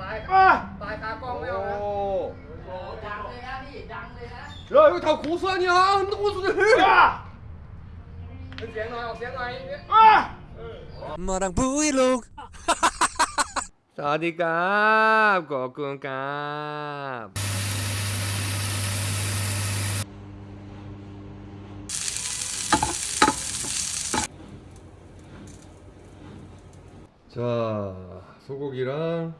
ตาย อ่ะ ตายคากล้องไม่เอานะ 오. ดังเลยนะพี่ดังเลยนะ 야 이거 다 고수 아니야 흔든 고수들 อ่ะ เป็นเสียงหน่อยออกเสียงหน่อยเนี่ย อ่ะ 마랑 브이로그 사디갑 거꾸갑 자 소고기랑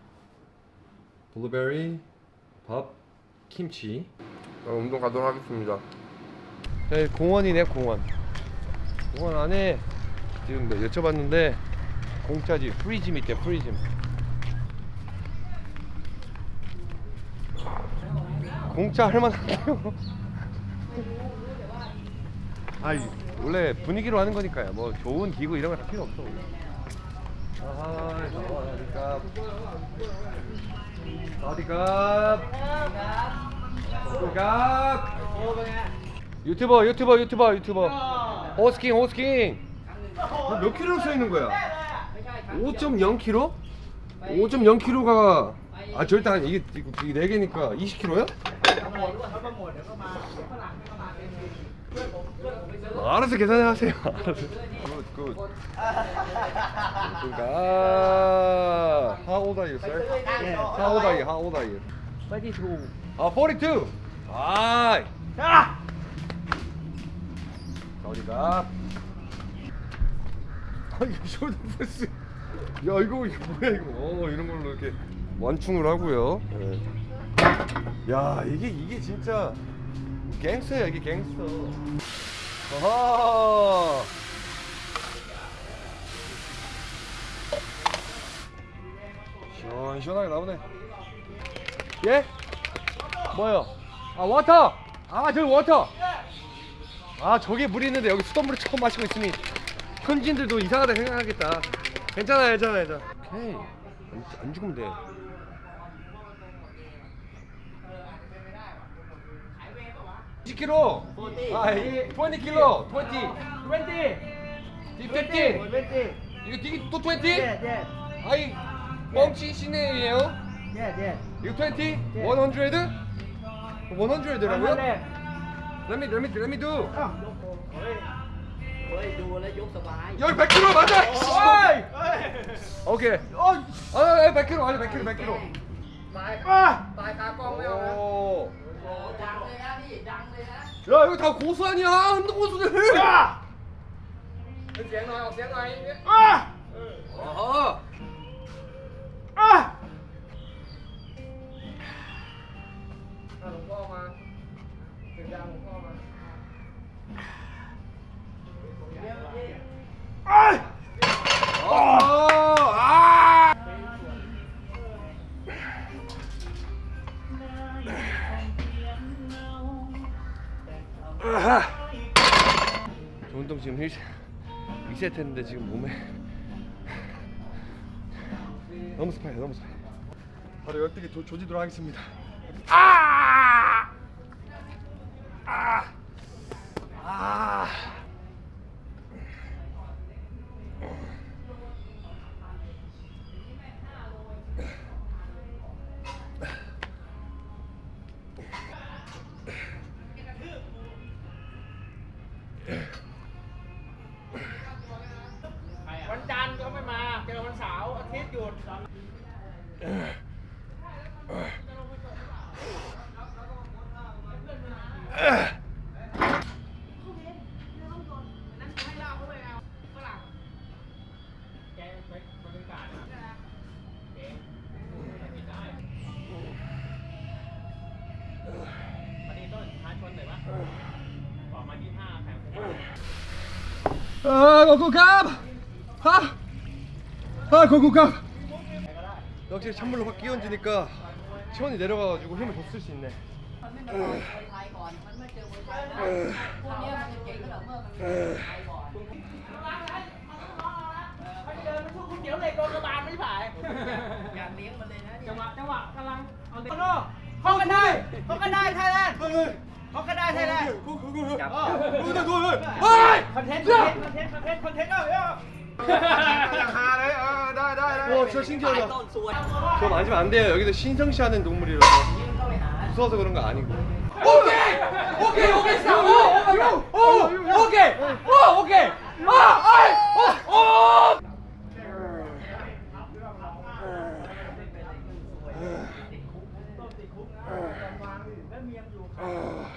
블루베리 밥 김치. 자, 운동 가도록 하겠습니다. 네, 공원이네 공원. 공원 안에 지금 뭐 여쭤봤는데 공짜지 free gym 있대 free gym. 공짜 할만한데요? 아 원래 분위기로 하는 거니까요. 뭐 좋은 기구 이런 거 다 필요 없어. 아 어디가 어디가 어디가 유튜버 유튜버 유튜버 유튜버 호스킹 호스킹 너몇 킬로 써 있는 거야? 5.0kg? 5.0kg가 아 절대 아니 이게 이게 네 개니까 20kg야? 알아서 계산해 하세요. 알아서. good good. 그러니까 How old are you, sir? How old are you? How old are you? 42 아, 42. 아. 아 어디가? 아 이거 shoulder press 야 이거 이거 뭐야 이거 어, 이런 걸로 이렇게 완충을 하고요 예. 야 이게 이게 진짜 갱스터야 이게 갱스터 아하 시원시원하게 나오네 예? 뭐요? 아 water! 아 저기 water! 아 저게 물이 있는데 여기 수돗물을 처음 마시고 있으니 현지인들도 이상하다 생각하겠다 괜찮아 괜찮아 괜찮아 오케이 안, 안 죽으면 돼 10kg. 40. 아, 20 kg. 20. 20. 15. 20. 이거 되게 또 20? 네, 네. 아이 뻥치 시네예요. 네, 예, 네. 예. 이거 20? 100? 100라고요? 네. Let me, let me, let me do. 어. 열 100kg 맞아! 어. 어. 오케이. 어, 아, 100kg, 아니 100kg, 100kg. 아! 아, 아, 아, 아, 아, 아, 아, 아, 这有套故事啊你好你的的很啊剪短剪短一点。啊！哦。啊！好啊报吗？这样的吗？哎。 지금 1, 2세트 했는데 지금 몸에 너무 습해요 너무 습해 바로 조, 조지도록 하겠습니다 아! วันจันทร์ก็ไม่มาเจอวันเสาร์อาทิตย์หยุดเออขอบคุณครับ 아! 아 거구감 역시 찬물로 확 끼얹으니까 체온이 내려가가지고 힘을 더 쓸 수 있네 컨텐츠 컨텐츠 컨텐츠 컨텐츠 컨텐츠 와 진짜 신기하다 저 만지면 안 돼요 여기도 신성시 하는 동물이라서 무서워서 그런 거 아니고 오케이! 오케이 오케이 스타! 오! 오! 오케이! 오! 오케이! 아! 아! 오! 오! 아. 아, 아, 아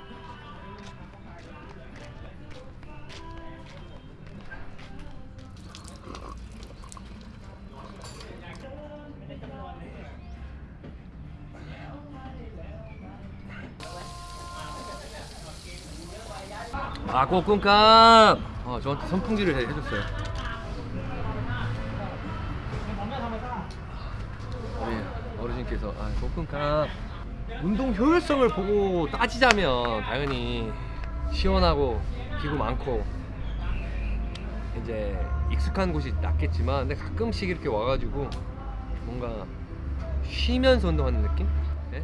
아 꼬꿈값 아 저한테 선풍기를 해- 해줬어요 우리 어르신께서 아 꼬꿈값 운동 효율성을 보고 따지자면 당연히 시원하고 기구 많고 이제 익숙한 곳이 낫겠지만 근데 가끔씩 이렇게 와가지고 뭔가 쉬면서 운동하는 느낌? 예?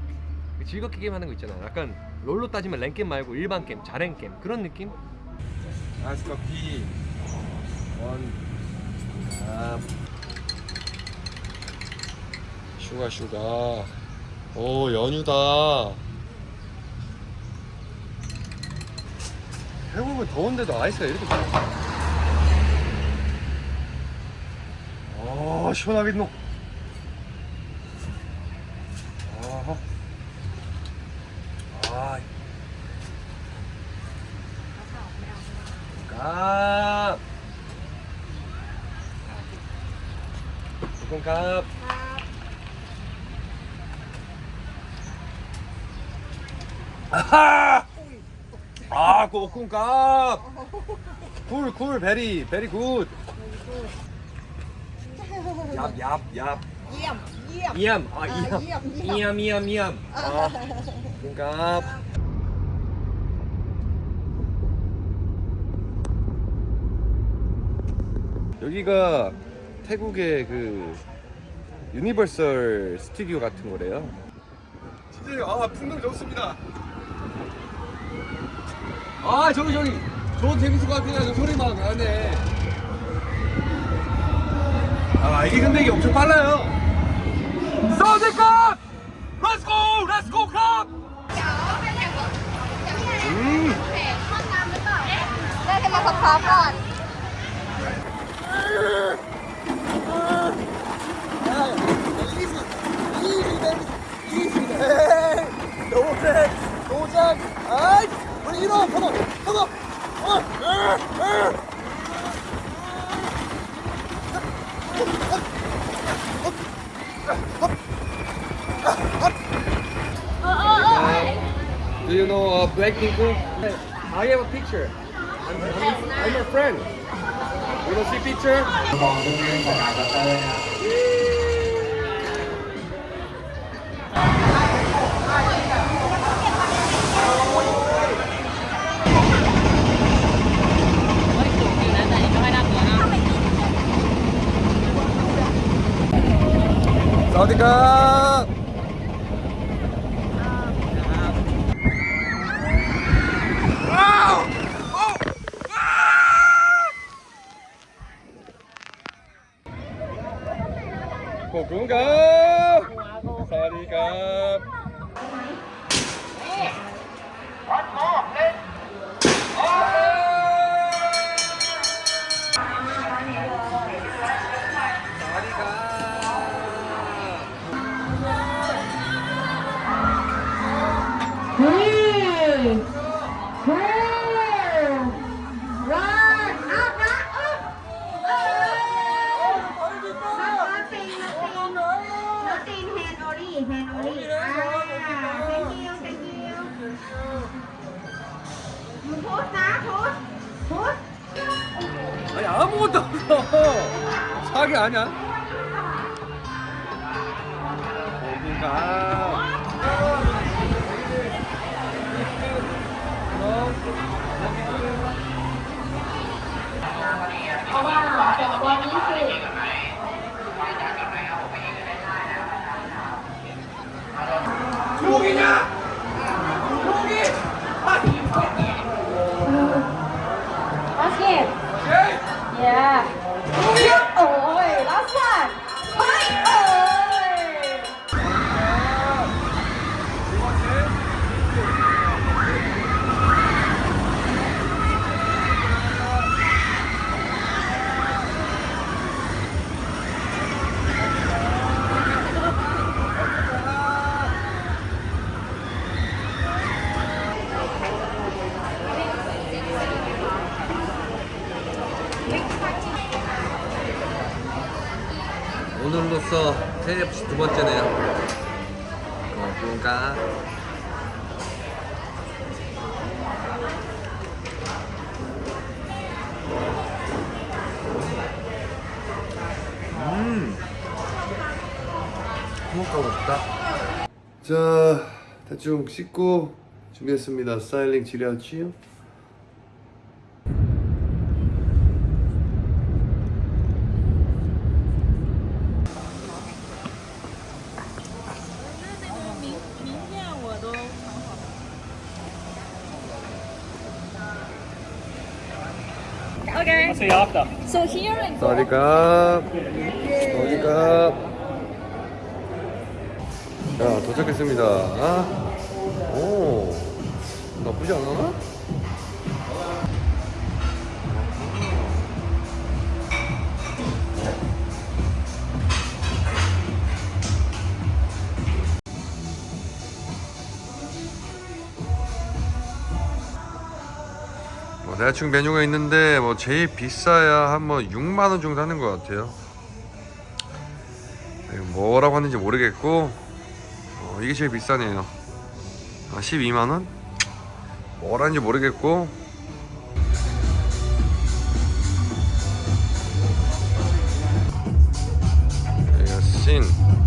즐겁게 게임하는 거 있잖아요. 약간 롤로 따지면 랭겜 말고 일반 게임, 자랭 게임 그런 느낌? 아스카 B 원. 아, sugar sugar. 오 연유다. 해보면 더운데도 아이스가 이렇게 좋아. 아 시원하겠노 아하 아. 값. 조금 값. 아하! 아, 아 그 꼬꿈값! Cool, cool, very, very good! 얍, 얍, 얍. 이암, 이암. 이암, 아, 아 이암. 이암, 이암, 이암. 아, 아. 꿈값. 여기가 태국의 그 유니버설 스튜디오 같은 거래요. 진짜 아 풍덩 좋습니다. 아 저기 저기 저 재밌을 것 같긴 저 소리만 나네. 아 이게 근데 이게 엄청 빨라요. 서울대컵! 렛츠고! 렛츠고 컵! 음. ได้ให้มาพร้อมๆก่อน 노잼! 노잼! 아이! 우리 일어! 컴온! 컴온! 어! 으! 으! Do you know uh, Blackpink? I have a picture. I'm, I'm, I'm a friend. You want to see picture? 고군가 아무것도 없어 사기 아니야 어딘가 Basket. 두 번째네요. 뭔가. 음. 행복하고 싶다. 자 대충 씻고 준비했습니다. 스타일링 지려지요 Okay. So, after. So here and 어디가? 어디가? 자, 도착했습니다. 오, 나쁘지 않아? 대충 메뉴가 있는데 뭐 제일 비싸야 한 뭐 6만 원 정도 하는 것 같아요. 뭐라고 하는지 모르겠고 어, 이게 제일 비싸네요. 아, 12만 원? 뭐라는지 모르겠고 여기가 씬.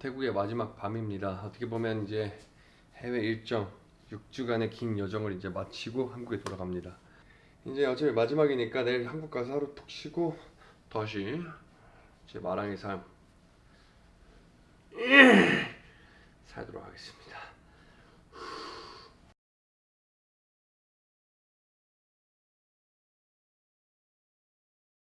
태국의 마지막 밤입니다. 어떻게 보면 이제 해외 일정 6주간의 긴 여정을 이제 마치고 한국에 돌아갑니다. 이제 어차피 마지막이니까 내일 한국 가서 하루 푹 쉬고 다시 제 마랑의 삶 살도록 하겠습니다.